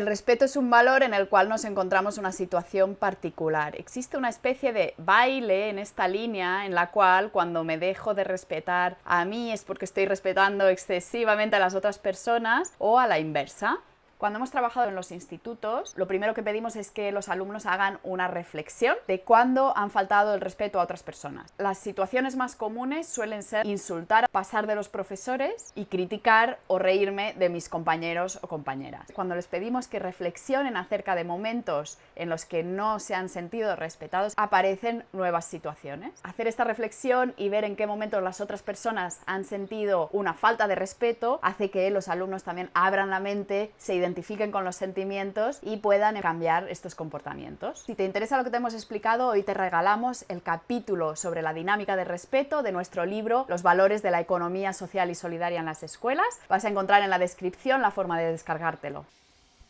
El respeto es un valor en el cual nos encontramos una situación particular. Existe una especie de baile en esta línea en la cual cuando me dejo de respetar a mí es porque estoy respetando excesivamente a las otras personas o a la inversa. Cuando hemos trabajado en los institutos, lo primero que pedimos es que los alumnos hagan una reflexión de cuándo han faltado el respeto a otras personas. Las situaciones más comunes suelen ser insultar, pasar de los profesores y criticar o reírme de mis compañeros o compañeras. Cuando les pedimos que reflexionen acerca de momentos en los que no se han sentido respetados, aparecen nuevas situaciones. Hacer esta reflexión y ver en qué momentos las otras personas han sentido una falta de respeto hace que los alumnos también abran la mente, se identifiquen identifiquen con los sentimientos y puedan cambiar estos comportamientos. Si te interesa lo que te hemos explicado, hoy te regalamos el capítulo sobre la dinámica de respeto de nuestro libro Los valores de la economía social y solidaria en las escuelas. Vas a encontrar en la descripción la forma de descargártelo.